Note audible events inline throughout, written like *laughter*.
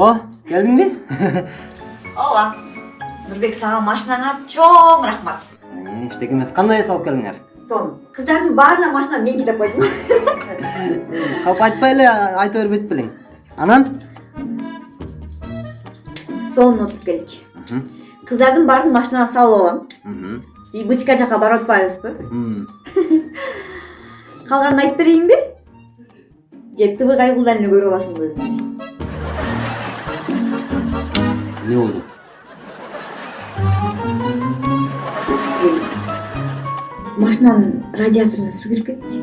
о келдиңби ооба нурбек сага машинаңа чоң рахмат эчтеке эмес кандай эс алып келдиңер сом кыздардын баарына машина мен кидеп койдум калп айтпай эле айта бербейт белең анан сонун утуп келдик кыздардын баарын машинага салып алам и бычка жака барып атпайбызбы калганын айтып берейинби же тв кайгылдан эле көрүп аласыңбы өзүң эмне болду машинанын радиаторуна суу кирип кетти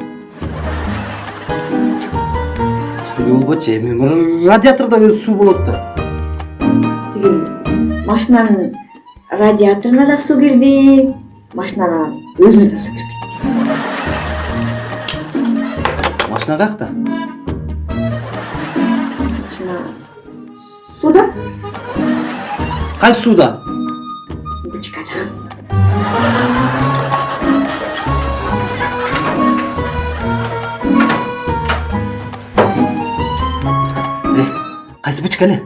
эмне болбочу эми радиатордо өзү суу болот да тиги машинанын радиаторуна да суу кирди машинанын өзүнө да суу кирип кетти машина каякта кайсы сууда бычкада. Э кайсы бычка эле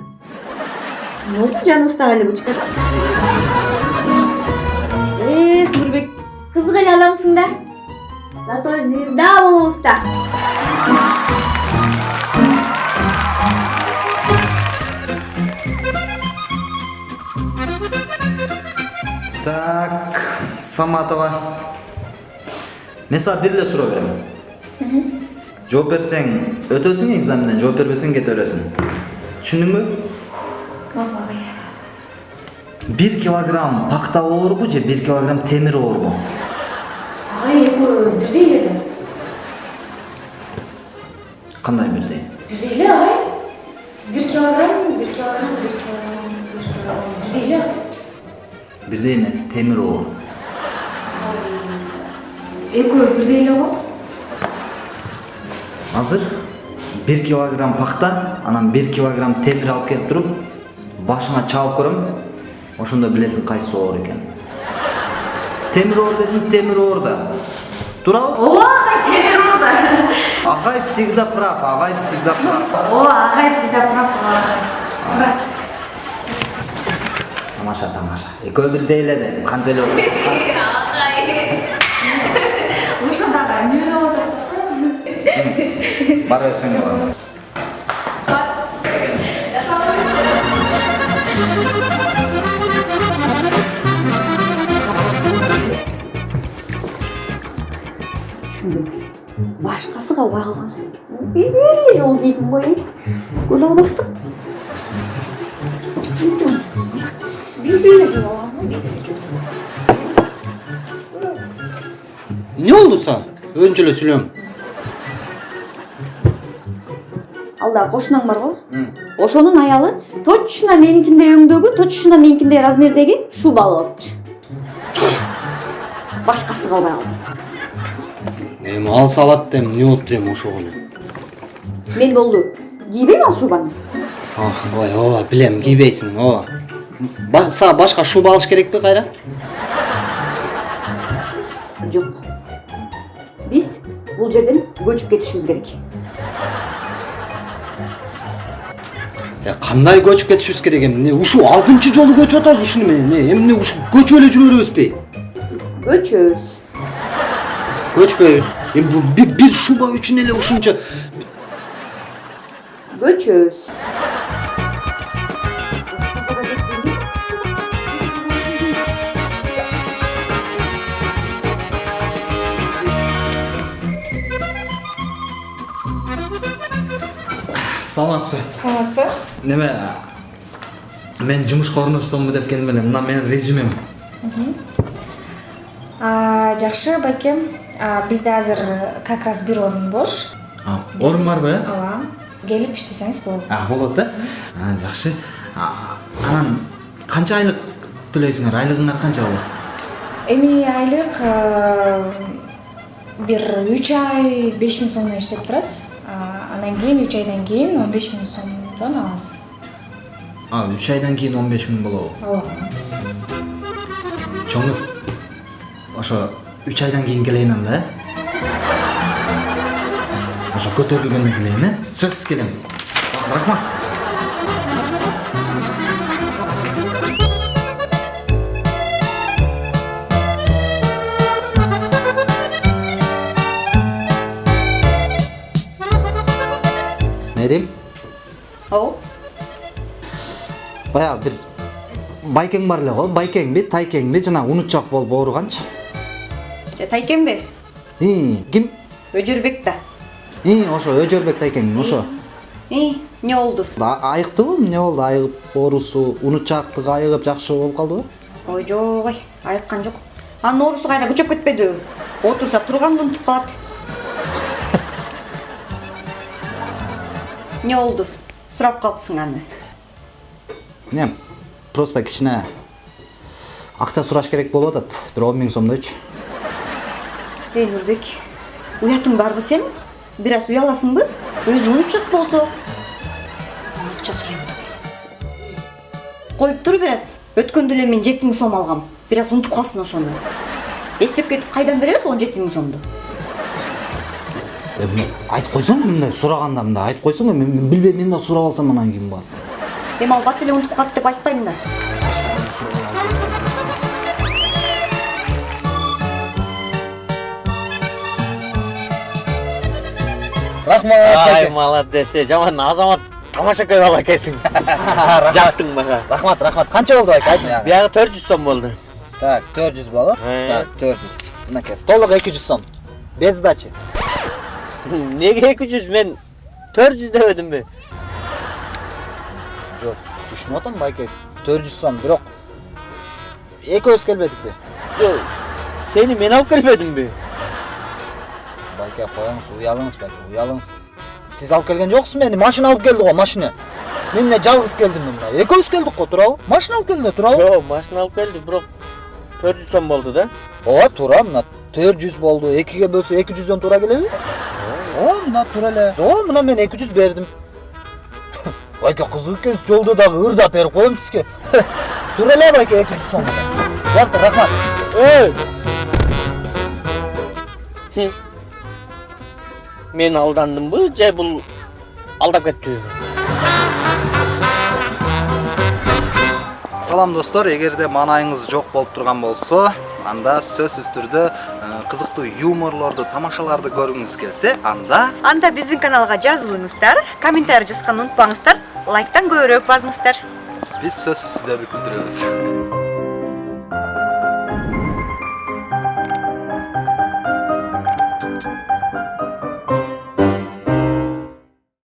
эмне болду жаныбыздагы эле бычкада. Эх нурбек кызык эле адамсың да. Зато звезда болобуз да Саматова. Мен сага бир эле суроо берем. Жооп берсең өтөсүң экзаменден, жооп бербесең кете бересиң. Түшүндүңбү? Бир килограмм пакта оорбу же бир килограмм темир оорбу? Агай экөө бирдей эле да. Кандай бирдей? Бирдей эле агай. Бир килограмм, бир килограмм, бир килограмм, бир килограмм. Бирдей эле. Бирдей эмес, темир оор. Экөө бирдей эле го. Азыр бир килограмм пакта, анан бир килограмм темир алып келип туруп, башыңа чабып көрөм. Ошондо билесиң кайсы оор экенин. Темир оор дедим, темир оор да. Туурабы? Ооба агай темир оор да. Агай всегда прав, Агай всегда прав. Ооба агай всегда прав. Тамаша, тамаша. Экөө бирдей эле де, кантип эле Ошондагы эмне болуп атат? Бара берсең болот. түшүндүм башкасы калбай калгансың бир эле жолу кийдим го эй көлө албастык бир эле бир эле жолу эмне болду сага өзүнчө эле сүйлөң алдагы кошунаң бар го ошонун аялы точно меникиндей өңдөгү точно меникиндей размердеги шуба алып алыптыр башкасы калбай калгансың эми алса алат да эмне болуптур эми ошого эле мен болду кийбейм ал шубаны ой ооба билем кийбейсиң ооба Ба- сага башка шуба алыш керекпи кайра жок биз бул жерден көчүп кетишибиз керек Э, кандай көчүп кетишибиз керек эми эмне ушул алтынчы жолу көчүп атабыз ушуну менен эмне эмне ушу көчүп эле жүрө беребизби көчөбүз көчпөйбүз эми бул бир, бир шуба үчүн Саламатсызбы? Саламатсызбы? Неме мен жумушка орношсомбу деп келдим эле. Мына менин резюмем. Жакшы байкем. Бизде азыр как раз бир орун бош. Орун барбы? э? Ооба. Келип иштесеңиз болот. Болот да? А, жакшы. Анан канча айлык төлөйсүңөр? Айлыгыңар канча болот? Эми айлык бир 3 ай 5000 сомдон иштеп турасыз. А, Андан кийин 3 айдан кийин 15000 сомдон аласыз. А, 3 айдан кийин 15 миң болобу? Ооба. Чоңуз ошо 3 айдан кийин келейин анда, э? Ошо көтөрүлгөндө келейин, э? Сөзсүз келем. Рахмат. Берейин ооба баягы бир байкең бар эле го байкеңби тайкеңби жана унутчак болуп ооруганчы тайкемби ким өжөрбек да ии ошо өжөрбек тайкең ошо эмне болду айыктыбы эмне болду айыгып оорусу унутчаактыгы айыгып жакшы болуп калдыбы ой жок ой айыккан жок анын оорусу кайра күчөп кетпедиби отурса турганды унутуп калат эмне болду сурап калыпсың аны эмне просто кичине акча сураш керек болуп атат бир он миң сомдойчу эй нурбек уятың барбы сенин бир аз уяласыңбы өзү унутчак болсо акча сурайм коюп тур бир аз өткөндө эле мен жети миң сом алгам бир аз унутуп калсын ошону эстеп кетип кайдан беребиз он жети миң сомду эмне айтып койсоң мындай сураганда мындай айтып койсоң мен мен билбейм мен да сурап алсам анан кийин барып эми ал бат эле унутуп калат деп айтпайм да рахмат ай молодец жаман азамат тамашакай бала экенсиң *laughs* жактың мага рахмат рахмат. Канча болду байке? Айт биягы төрт жүз сом болду так төрт жүз болот Э. так төрт жүз. Мынакей толук эки жүз сом. Без сдачи. Неге эки жүз мен төрт жүз дебедимби жок түшүнүп атам байке төрт жүз сом бирок экөөбүз келбедикпи жок сени мен алып келбедимби байке коюңуз уялыңыз байке уялыңыз сиз алып келген жоксуз мени машина алып келди го машина мен эмне жалгыз келдимби мына экөөбүз келдик го туурабы машина алып келди да туурабы жок машина алып келди бирок төрт жүз сом болду да ооба туура мына төрт жүз болду экиге бөлсө эки жүздөн туура келеби ооба мына туура эле ооба мына мен эки жүз бердим байке кызык экенсиз жолдо дагы ырдап берип коем сизге туура эле байке эки жүз сом болду рахмат эй мен алдандымбы же бул алдап кеттиби салам достор эгерде маанайыңыз жок болуп турган болсо анда сөзсүз түрдө э, кызыктуу юморлорду тамашаларды көргүңүз келсе анда анда биздин каналга жазылыңыздар комментарий жазганды унутпаңыздар лайктан көбүрөөк басыңыздар биз сөзсүз сиздерди күлдүрөбүз